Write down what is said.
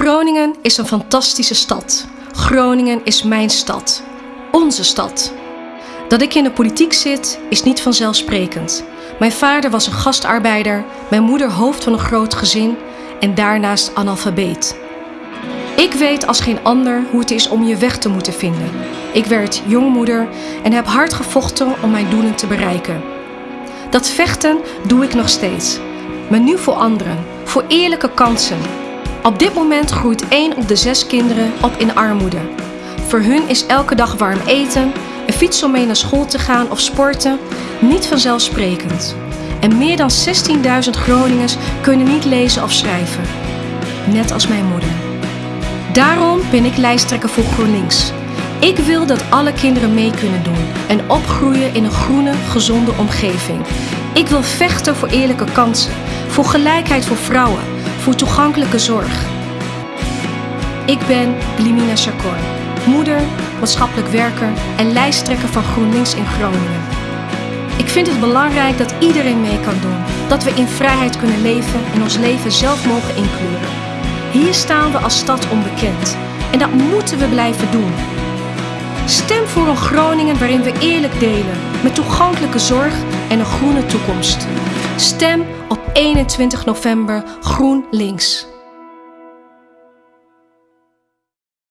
Groningen is een fantastische stad. Groningen is mijn stad. Onze stad. Dat ik in de politiek zit is niet vanzelfsprekend. Mijn vader was een gastarbeider, mijn moeder hoofd van een groot gezin en daarnaast analfabeet. Ik weet als geen ander hoe het is om je weg te moeten vinden. Ik werd jongmoeder en heb hard gevochten om mijn doelen te bereiken. Dat vechten doe ik nog steeds. Maar nu voor anderen, voor eerlijke kansen. Op dit moment groeit één op de zes kinderen op in armoede. Voor hun is elke dag warm eten, een fiets om mee naar school te gaan of sporten niet vanzelfsprekend. En meer dan 16.000 Groningers kunnen niet lezen of schrijven. Net als mijn moeder. Daarom ben ik lijsttrekker voor GroenLinks. Ik wil dat alle kinderen mee kunnen doen en opgroeien in een groene, gezonde omgeving. Ik wil vechten voor eerlijke kansen, voor gelijkheid voor vrouwen, voor toegankelijke zorg. Ik ben Blimina Chacor, moeder, maatschappelijk werker en lijsttrekker van GroenLinks in Groningen. Ik vind het belangrijk dat iedereen mee kan doen, dat we in vrijheid kunnen leven en ons leven zelf mogen inkleuren. Hier staan we als stad onbekend en dat moeten we blijven doen. Stem voor een Groningen waarin we eerlijk delen, met toegankelijke zorg en een groene toekomst. Stem op 21 november GroenLinks.